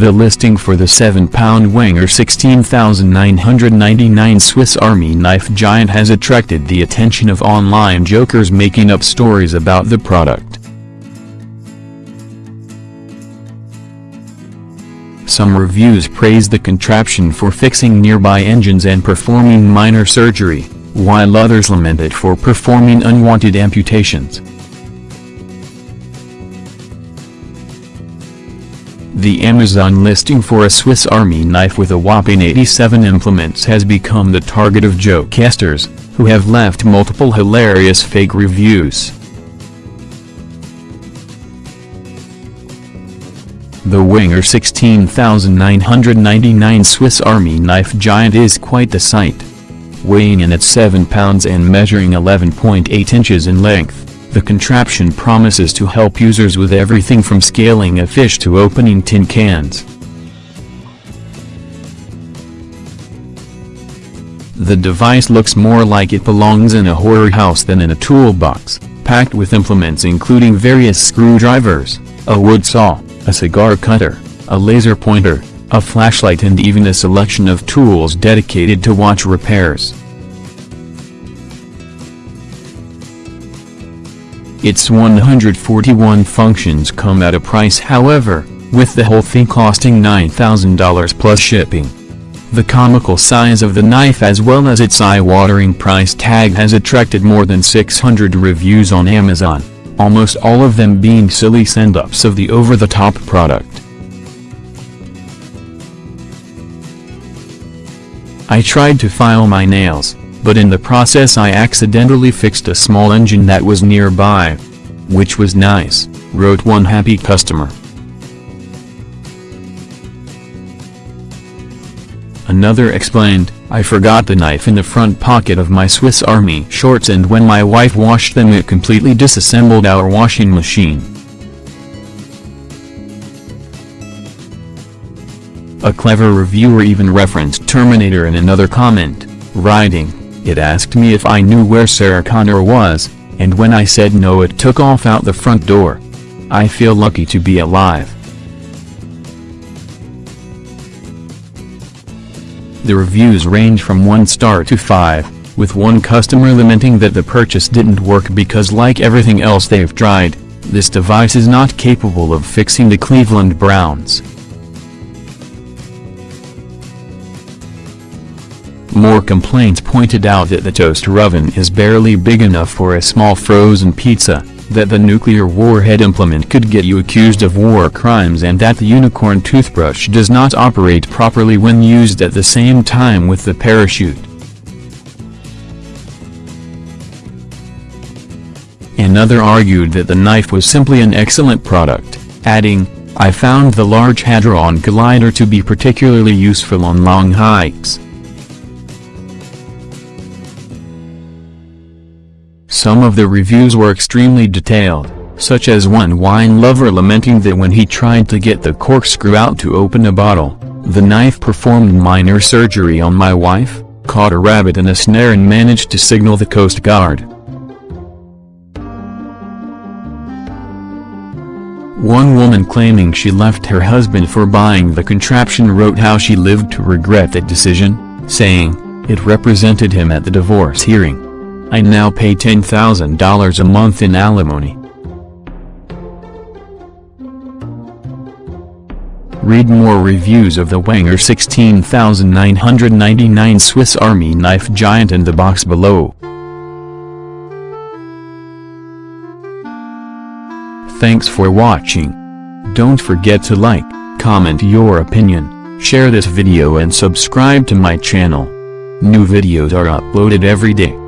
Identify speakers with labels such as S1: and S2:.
S1: The listing for the 7-pound Wenger 16,999 Swiss Army knife giant has attracted the attention of online jokers making up stories about the product. Some reviews praise the contraption for fixing nearby engines and performing minor surgery, while others lament it for performing unwanted amputations. The Amazon listing for a Swiss Army knife with a whopping 87 implements has become the target of jokesters, who have left multiple hilarious fake reviews. The Wenger 16999 Swiss Army knife giant is quite the sight. Weighing in at 7 pounds and measuring 11.8 inches in length. The contraption promises to help users with everything from scaling a fish to opening tin cans. The device looks more like it belongs in a horror house than in a toolbox, packed with implements including various screwdrivers, a wood saw, a cigar cutter, a laser pointer, a flashlight and even a selection of tools dedicated to watch repairs. Its 141 functions come at a price however, with the whole thing costing $9,000 plus shipping. The comical size of the knife as well as its eye-watering price tag has attracted more than 600 reviews on Amazon, almost all of them being silly send-ups of the over-the-top product. I tried to file my nails, but in the process I accidentally fixed a small engine that was nearby. Which was nice, wrote one happy customer. Another explained, I forgot the knife in the front pocket of my Swiss Army shorts and when my wife washed them it completely disassembled our washing machine. A clever reviewer even referenced Terminator in another comment, writing, it asked me if I knew where Sarah Connor was, and when I said no it took off out the front door. I feel lucky to be alive. The reviews range from 1 star to 5, with one customer lamenting that the purchase didn't work because like everything else they've tried, this device is not capable of fixing the Cleveland Browns. More complaints pointed out that the toaster oven is barely big enough for a small frozen pizza, that the nuclear warhead implement could get you accused of war crimes and that the unicorn toothbrush does not operate properly when used at the same time with the parachute. Another argued that the knife was simply an excellent product, adding, I found the Large Hadron Collider to be particularly useful on long hikes. Some of the reviews were extremely detailed, such as one wine lover lamenting that when he tried to get the corkscrew out to open a bottle, the knife performed minor surgery on my wife, caught a rabbit in a snare and managed to signal the Coast Guard. One woman claiming she left her husband for buying the contraption wrote how she lived to regret that decision, saying, it represented him at the divorce hearing. I now pay $10,000 a month in alimony. Read more reviews of the Wenger 16999 Swiss Army knife giant in the box below. Thanks for watching. Don't forget to like, comment your opinion, share this video and subscribe to my channel. New videos are uploaded every day.